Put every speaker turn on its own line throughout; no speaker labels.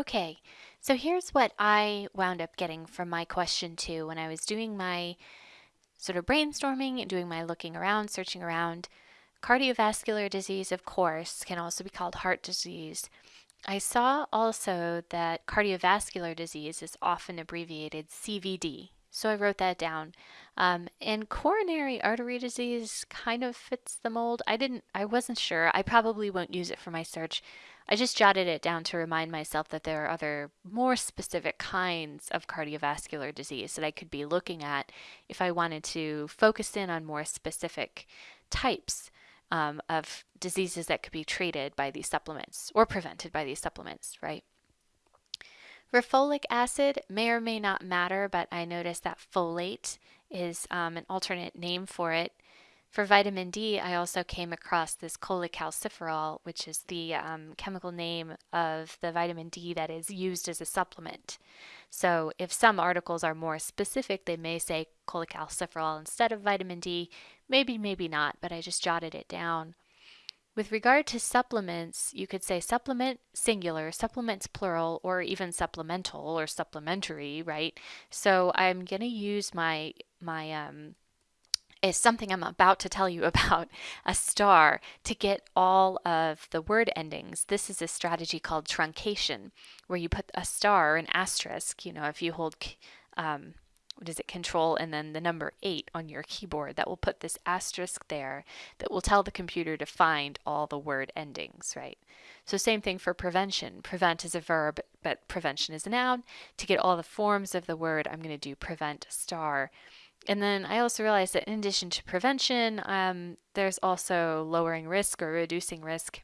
Okay, so here's what I wound up getting from my question two when I was doing my sort of brainstorming and doing my looking around, searching around. Cardiovascular disease, of course, can also be called heart disease. I saw also that cardiovascular disease is often abbreviated CVD, so I wrote that down. Um, and coronary artery disease kind of fits the mold. I didn't, I wasn't sure. I probably won't use it for my search. I just jotted it down to remind myself that there are other more specific kinds of cardiovascular disease that I could be looking at if I wanted to focus in on more specific types um, of diseases that could be treated by these supplements or prevented by these supplements, right? Folic acid may or may not matter, but I noticed that folate is um, an alternate name for it. For vitamin D, I also came across this cholecalciferol, which is the um, chemical name of the vitamin D that is used as a supplement. So if some articles are more specific, they may say cholecalciferol instead of vitamin D. Maybe, maybe not, but I just jotted it down. With regard to supplements, you could say supplement singular, supplements plural, or even supplemental or supplementary, right? So I'm going to use my my um, is something I'm about to tell you about, a star, to get all of the word endings. This is a strategy called truncation, where you put a star, or an asterisk, you know, if you hold um, what is it, control and then the number 8 on your keyboard. That will put this asterisk there that will tell the computer to find all the word endings, right? So same thing for prevention. Prevent is a verb, but prevention is a noun. To get all the forms of the word, I'm going to do prevent star. And then I also realized that in addition to prevention, um, there's also lowering risk or reducing risk.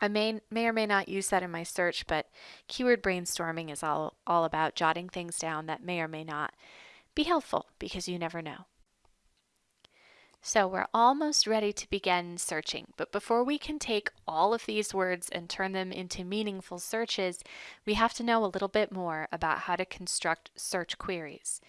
I may, may or may not use that in my search, but keyword brainstorming is all, all about jotting things down that may or may not be helpful because you never know. So we're almost ready to begin searching, but before we can take all of these words and turn them into meaningful searches, we have to know a little bit more about how to construct search queries.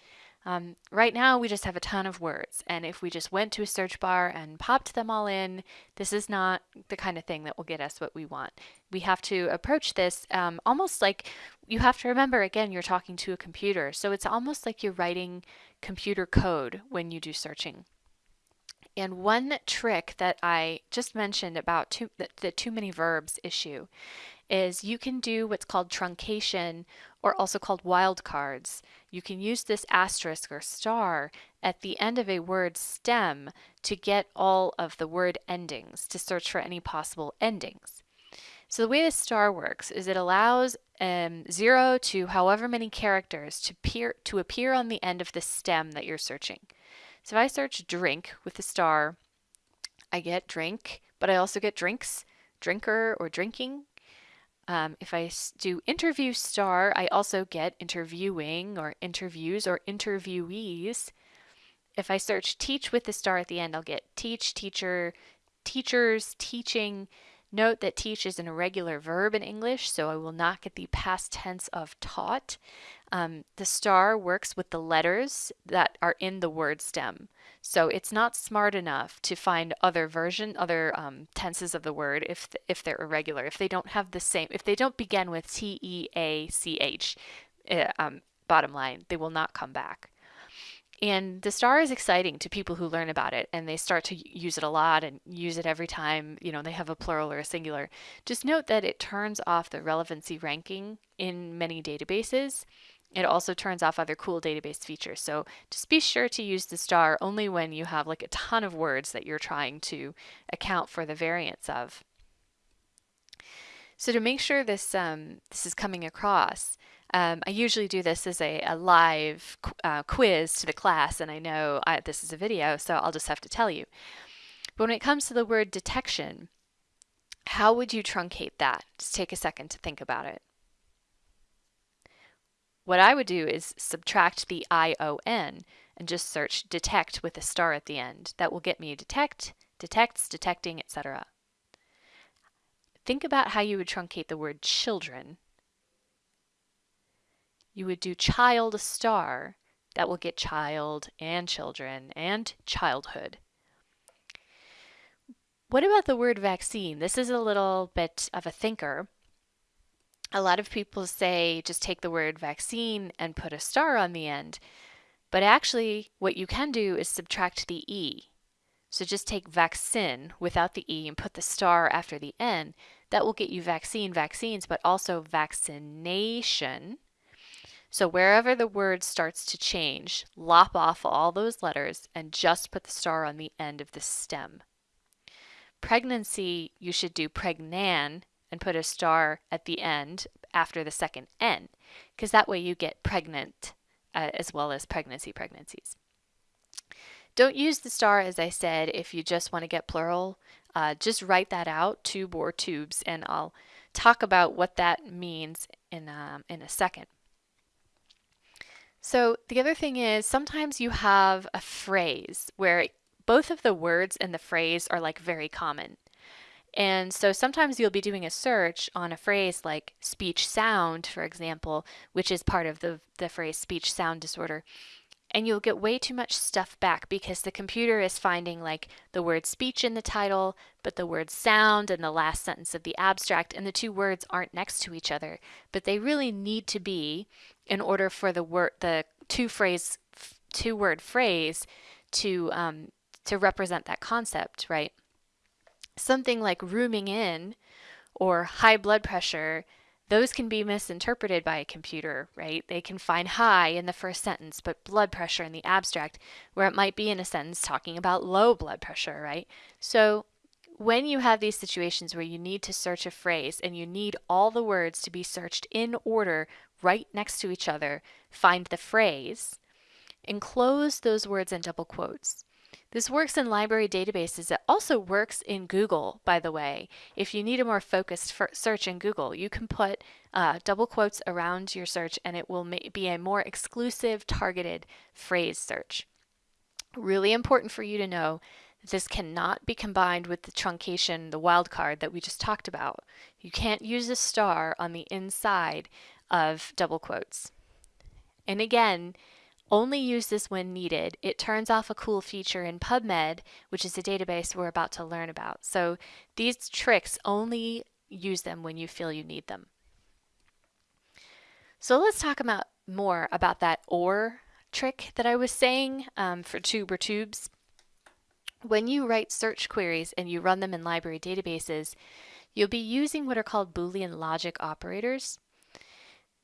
Um, right now, we just have a ton of words, and if we just went to a search bar and popped them all in, this is not the kind of thing that will get us what we want. We have to approach this um, almost like you have to remember again, you're talking to a computer, so it's almost like you're writing computer code when you do searching. And one trick that I just mentioned about too, the, the too many verbs issue is you can do what's called truncation or also called wildcards. You can use this asterisk or star at the end of a word stem to get all of the word endings, to search for any possible endings. So the way the star works is it allows um, zero to however many characters to appear, to appear on the end of the stem that you're searching. So if I search drink with the star, I get drink, but I also get drinks, drinker, or drinking. Um, if I do interview star, I also get interviewing or interviews or interviewees. If I search teach with the star at the end, I'll get teach, teacher, teachers, teaching. Note that teach is an irregular verb in English, so I will not get the past tense of taught. Um, the star works with the letters that are in the word stem. So it's not smart enough to find other version, other um, tenses of the word if, if they're irregular, if they don't have the same, if they don't begin with T-E-A-C-H, uh, um, bottom line, they will not come back. And the star is exciting to people who learn about it and they start to use it a lot and use it every time, you know, they have a plural or a singular. Just note that it turns off the relevancy ranking in many databases it also turns off other cool database features. So just be sure to use the star only when you have like a ton of words that you're trying to account for the variance of. So to make sure this, um, this is coming across, um, I usually do this as a, a live uh, quiz to the class, and I know I, this is a video, so I'll just have to tell you. But when it comes to the word detection, how would you truncate that? Just take a second to think about it. What I would do is subtract the ION and just search detect with a star at the end. That will get me detect, detects, detecting, etc. Think about how you would truncate the word children. You would do child a star. That will get child and children and childhood. What about the word vaccine? This is a little bit of a thinker. A lot of people say just take the word vaccine and put a star on the end. But actually, what you can do is subtract the E. So just take vaccine without the E and put the star after the N. That will get you vaccine, vaccines, but also vaccination. So wherever the word starts to change, lop off all those letters and just put the star on the end of the stem. Pregnancy, you should do pregnan and put a star at the end after the second N, because that way you get pregnant uh, as well as pregnancy pregnancies. Don't use the star, as I said, if you just want to get plural. Uh, just write that out, tube or tubes, and I'll talk about what that means in, um, in a second. So the other thing is sometimes you have a phrase where both of the words and the phrase are like very common. And so sometimes you'll be doing a search on a phrase like speech sound, for example, which is part of the, the phrase speech sound disorder. And you'll get way too much stuff back because the computer is finding like the word speech in the title, but the word sound in the last sentence of the abstract, and the two words aren't next to each other. But they really need to be in order for the word the two phrase two word phrase to um, to represent that concept, right? something like rooming in or high blood pressure, those can be misinterpreted by a computer, right? They can find high in the first sentence, but blood pressure in the abstract, where it might be in a sentence talking about low blood pressure, right? So when you have these situations where you need to search a phrase and you need all the words to be searched in order right next to each other, find the phrase, enclose those words in double quotes. This works in library databases. It also works in Google, by the way. If you need a more focused search in Google, you can put uh, double quotes around your search and it will be a more exclusive, targeted phrase search. Really important for you to know this cannot be combined with the truncation, the wildcard that we just talked about. You can't use a star on the inside of double quotes. And again, only use this when needed. It turns off a cool feature in PubMed, which is a database we're about to learn about. So these tricks only use them when you feel you need them. So let's talk about more about that OR trick that I was saying um, for tube or tubes. When you write search queries and you run them in library databases, you'll be using what are called Boolean logic operators.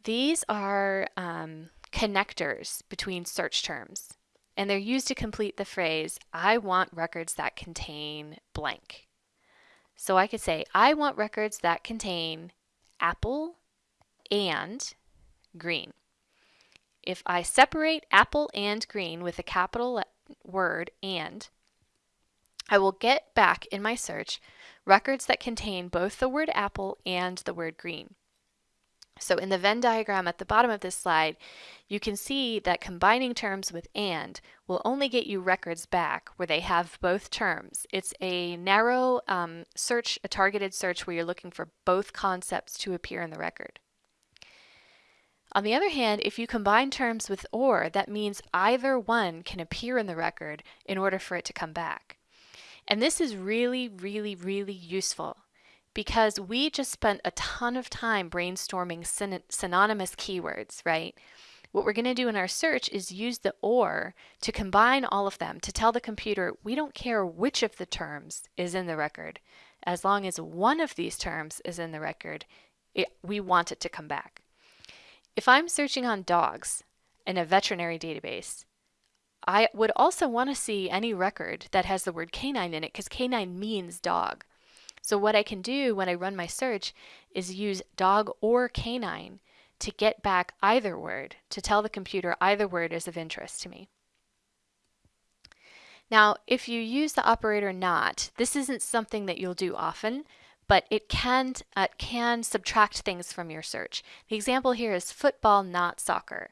These are um, connectors between search terms, and they're used to complete the phrase, I want records that contain blank. So I could say, I want records that contain apple and green. If I separate apple and green with a capital word and, I will get back in my search records that contain both the word apple and the word green. So in the Venn diagram at the bottom of this slide, you can see that combining terms with AND will only get you records back where they have both terms. It's a narrow um, search, a targeted search where you're looking for both concepts to appear in the record. On the other hand, if you combine terms with OR, that means either one can appear in the record in order for it to come back. And this is really, really, really useful because we just spent a ton of time brainstorming syn synonymous keywords, right? What we're going to do in our search is use the OR to combine all of them to tell the computer we don't care which of the terms is in the record. As long as one of these terms is in the record, it, we want it to come back. If I'm searching on dogs in a veterinary database, I would also want to see any record that has the word canine in it because canine means dog. So what I can do when I run my search is use dog or canine to get back either word, to tell the computer either word is of interest to me. Now, if you use the operator not, this isn't something that you'll do often, but it can, uh, can subtract things from your search. The example here is football, not soccer.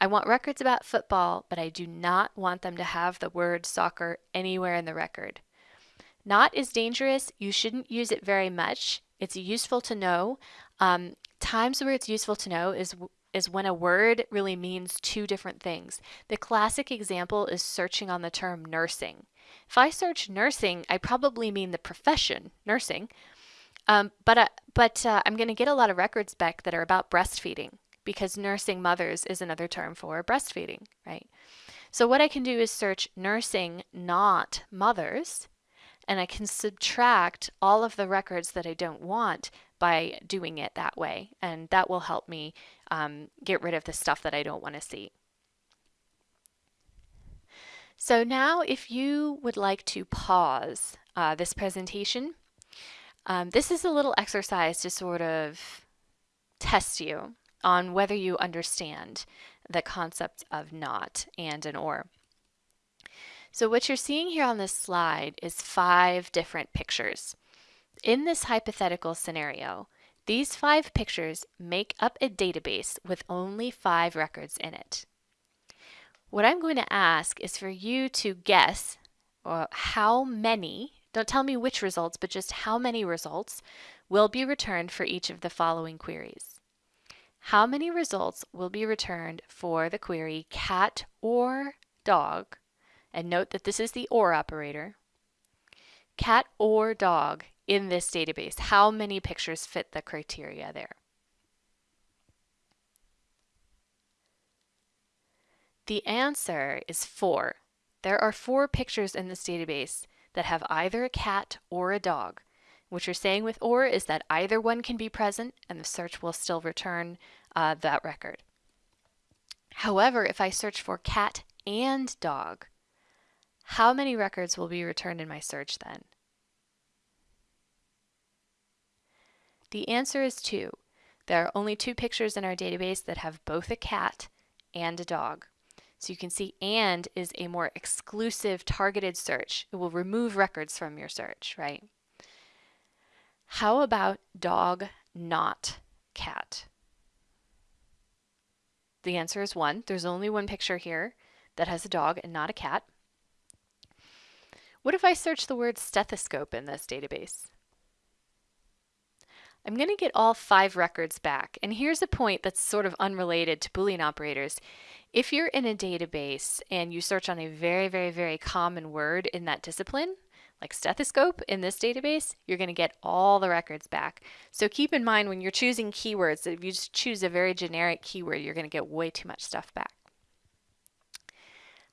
I want records about football, but I do not want them to have the word soccer anywhere in the record. Not is dangerous. You shouldn't use it very much. It's useful to know. Um, times where it's useful to know is is when a word really means two different things. The classic example is searching on the term nursing. If I search nursing, I probably mean the profession, nursing, Um, but uh, but uh, I'm going to get a lot of records back that are about breastfeeding because nursing mothers is another term for breastfeeding, right? So what I can do is search nursing not mothers and I can subtract all of the records that I don't want by doing it that way and that will help me um, get rid of the stuff that I don't want to see. So now if you would like to pause uh, this presentation, um, this is a little exercise to sort of test you on whether you understand the concept of not and an or. So what you're seeing here on this slide is five different pictures. In this hypothetical scenario, these five pictures make up a database with only five records in it. What I'm going to ask is for you to guess uh, how many, don't tell me which results, but just how many results will be returned for each of the following queries. How many results will be returned for the query cat or dog? And note that this is the OR operator. Cat or dog in this database. How many pictures fit the criteria there? The answer is four. There are four pictures in this database that have either a cat or a dog. What you're saying with OR is that either one can be present and the search will still return uh, that record. However, if I search for cat and dog, how many records will be returned in my search then? The answer is two. There are only two pictures in our database that have both a cat and a dog. So you can see AND is a more exclusive targeted search. It will remove records from your search, right? How about dog not cat? The answer is one. There's only one picture here that has a dog and not a cat. What if I search the word stethoscope in this database? I'm going to get all five records back. And here's a point that's sort of unrelated to Boolean operators. If you're in a database and you search on a very, very, very common word in that discipline, like stethoscope in this database, you're going to get all the records back. So keep in mind when you're choosing keywords, if you just choose a very generic keyword, you're going to get way too much stuff back.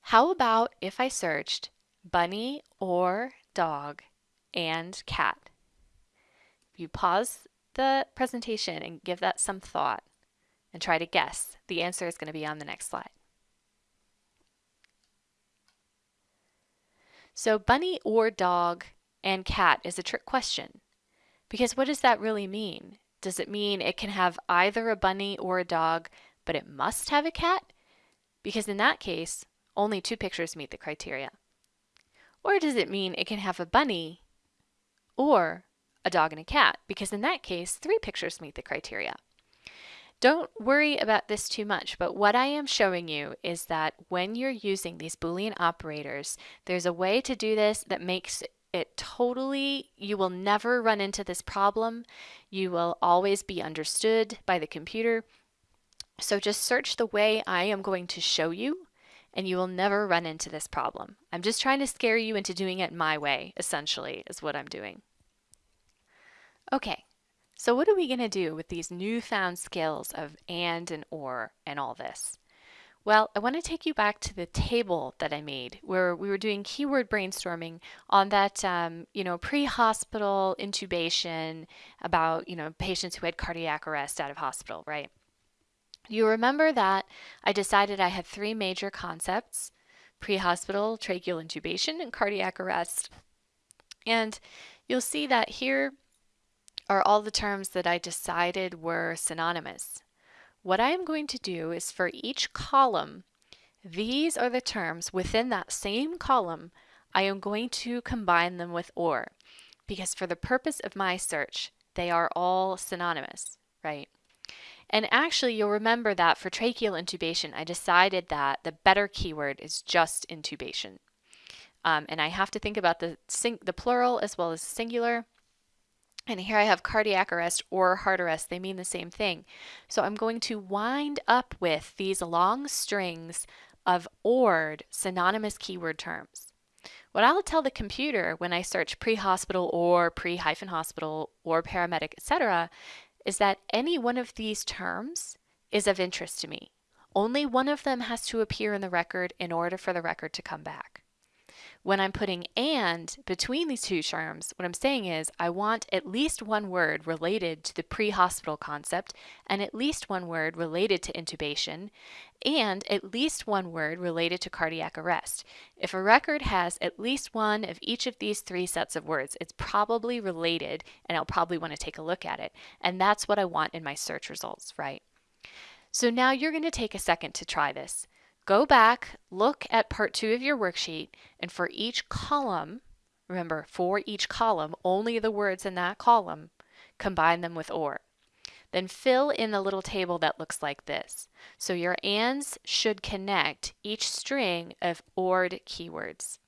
How about if I searched bunny or dog and cat? You pause the presentation and give that some thought and try to guess. The answer is going to be on the next slide. So bunny or dog and cat is a trick question because what does that really mean? Does it mean it can have either a bunny or a dog, but it must have a cat? Because in that case, only two pictures meet the criteria. Or does it mean it can have a bunny or a dog and a cat, because in that case, three pictures meet the criteria. Don't worry about this too much, but what I am showing you is that when you're using these Boolean operators, there's a way to do this that makes it totally, you will never run into this problem. You will always be understood by the computer. So just search the way I am going to show you and you will never run into this problem. I'm just trying to scare you into doing it my way, essentially, is what I'm doing. Okay, so what are we going to do with these newfound skills of and and or and all this? Well, I want to take you back to the table that I made where we were doing keyword brainstorming on that, um, you know, pre-hospital intubation about, you know, patients who had cardiac arrest out of hospital, right? You remember that I decided I had three major concepts, pre-hospital, tracheal intubation, and cardiac arrest. And you'll see that here are all the terms that I decided were synonymous. What I am going to do is for each column, these are the terms within that same column, I am going to combine them with OR because for the purpose of my search, they are all synonymous, right? And actually, you'll remember that for tracheal intubation, I decided that the better keyword is just intubation. Um, and I have to think about the, the plural as well as singular. And here I have cardiac arrest or heart arrest. They mean the same thing. So I'm going to wind up with these long strings of ORed synonymous keyword terms. What I'll tell the computer when I search pre-hospital or pre-hospital or paramedic, etc., is that any one of these terms is of interest to me. Only one of them has to appear in the record in order for the record to come back. When I'm putting and between these two terms, what I'm saying is I want at least one word related to the pre-hospital concept and at least one word related to intubation and at least one word related to cardiac arrest. If a record has at least one of each of these three sets of words, it's probably related and I'll probably want to take a look at it. And that's what I want in my search results, right? So now you're going to take a second to try this. Go back, look at part two of your worksheet, and for each column, remember for each column, only the words in that column, combine them with OR. Then fill in the little table that looks like this. So your ANDs should connect each string of ORed keywords.